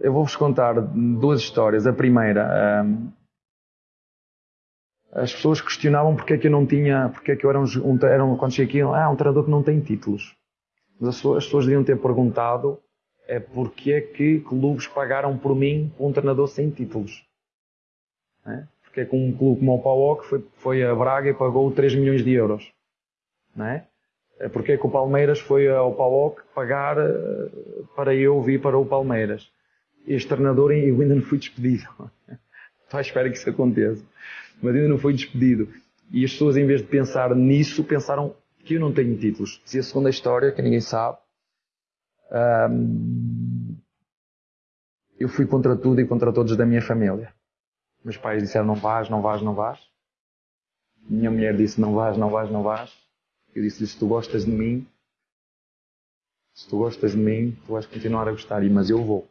eu vou-vos contar duas histórias. A primeira, um, as pessoas questionavam porque é que eu não tinha, porque é que eu era um, um era um quando cheguei aqui, ah, um treinador que não tem títulos. Mas as pessoas, as pessoas deviam ter perguntado é porque é que clubes pagaram por mim um treinador sem títulos. É? Porque é que um clube como o PAOK foi, foi a Braga e pagou 3 milhões de euros. Não é? é porque é que o Palmeiras foi ao PAOK pagar eh, para eu vir para o Palmeiras. Este treinador eu ainda não fui despedido. Estou à espera que isso aconteça. Mas ainda não foi despedido. E as pessoas, em vez de pensar nisso, pensaram que eu não tenho títulos. Se a segunda história, que ninguém sabe, eu fui contra tudo e contra todos da minha família. Meus pais disseram não vais, não vais, não vais. Minha mulher disse não vais, não vais, não vais. Eu disse se tu gostas de mim, se tu gostas de mim, tu vais continuar a gostar, mas eu vou.